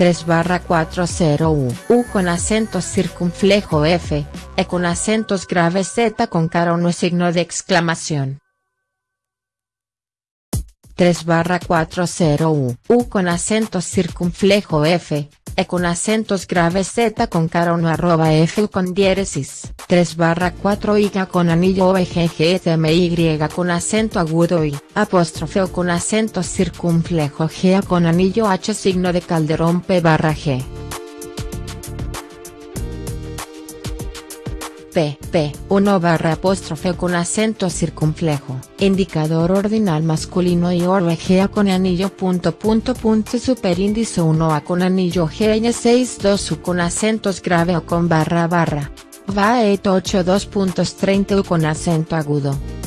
3 barra 40 U, con acento circunflejo F, E con acentos graves Z con cara o signo de exclamación. 3 barra 40 U, U con acento circunflejo F, E con acentos graves Z con cara 1 arroba F con diéresis, 3 barra 4 Y con anillo O Y con acento agudo y, apóstrofe O con acento circunflejo G con anillo H signo de calderón P barra G. P, P, 1 barra apóstrofe con acento circunflejo, indicador ordinal masculino y orvegea con anillo punto punto punto superíndice 1 A con anillo GN 62 U con acentos grave o con barra barra. Va et 82.30 U con acento agudo.